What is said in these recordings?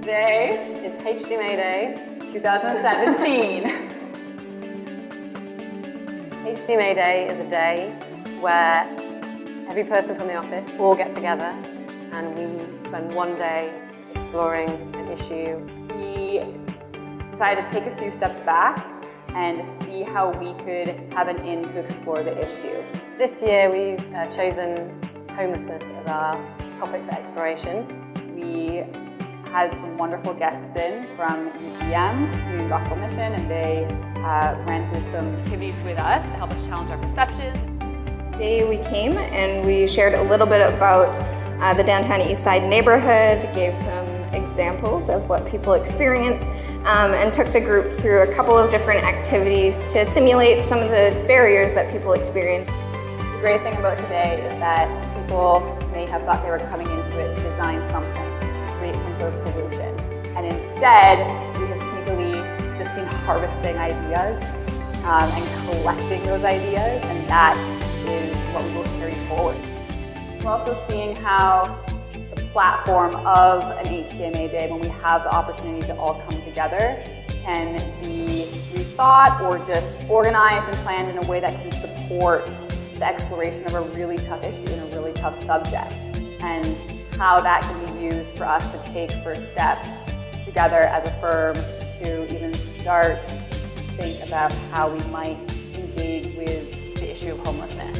Today is HCMA Day 2017. HCMA Day is a day where every person from the office all get together and we spend one day exploring an issue. We decided to take a few steps back and see how we could have an in to explore the issue. This year we've uh, chosen homelessness as our topic for exploration. We had some wonderful guests in from UGM, Community Gospel Mission, and they uh, ran through some activities with us to help us challenge our perception. Today we came and we shared a little bit about uh, the downtown east side neighborhood, gave some examples of what people experience, um, and took the group through a couple of different activities to simulate some of the barriers that people experience. The great thing about today is that people may have thought they were coming into it to design something create some sort of solution. And instead, we have sneakily just been harvesting ideas um, and collecting those ideas, and that is what we will carry forward. We're also seeing how the platform of an HCMA day, when we have the opportunity to all come together, can be rethought or just organized and planned in a way that can support the exploration of a really tough issue and a really tough subject. And how that can be used for us to take first steps together as a firm to even start to think about how we might engage with the issue of homelessness.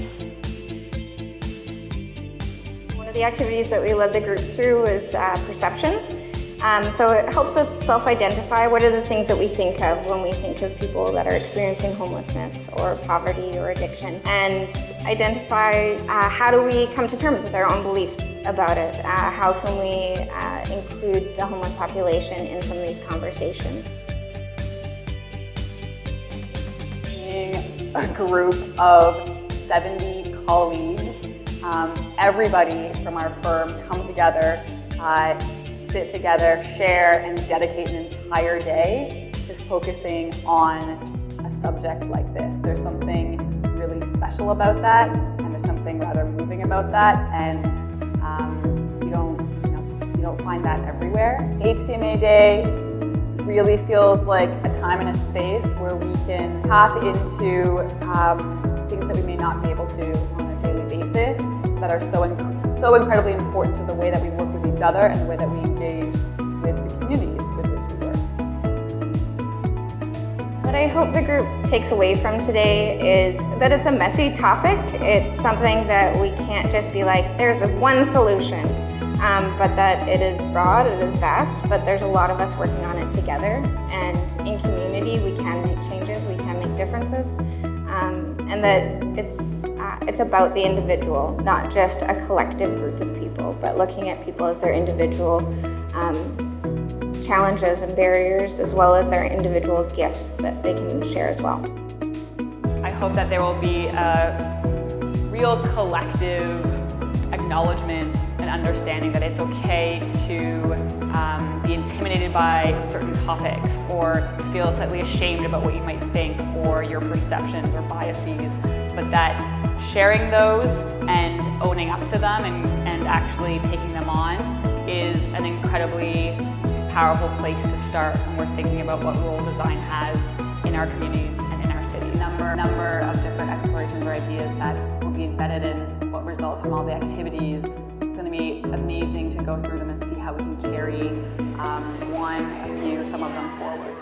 One of the activities that we led the group through was uh, perceptions. Um, so it helps us self-identify what are the things that we think of when we think of people that are experiencing homelessness or poverty or addiction and identify uh, how do we come to terms with our own beliefs about it? Uh, how can we uh, include the homeless population in some of these conversations? Being a group of 70 colleagues, um, everybody from our firm come together uh, sit together, share, and dedicate an entire day to focusing on a subject like this. There's something really special about that, and there's something rather moving about that, and um, you don't you, know, you don't find that everywhere. HCMA Day really feels like a time and a space where we can tap into um, things that we may not be able to on a daily basis that are so, inc so incredibly important to the way that we work with each other and the way that we engage with the communities with which we work. What I hope the group takes away from today is that it's a messy topic. It's something that we can't just be like, there's one solution, um, but that it is broad, it is vast, but there's a lot of us working on it together. And in community, we can make changes, we can make differences. Um, and that it's, uh, it's about the individual, not just a collective group of people, but looking at people as their individual um, challenges and barriers, as well as their individual gifts that they can share as well. I hope that there will be a real collective acknowledgement and understanding that it's okay to um, be intimidated by certain topics or to feel slightly ashamed about what you might think or your perceptions or biases, but that sharing those and owning up to them and, and actually taking them on is an incredibly powerful place to start when we're thinking about what role design has in our communities and in our cities. Number, number of different explorations or ideas that will be embedded in what results from all the activities It's going to be amazing to go through them and see how we can carry um, one, a few, some of them forward.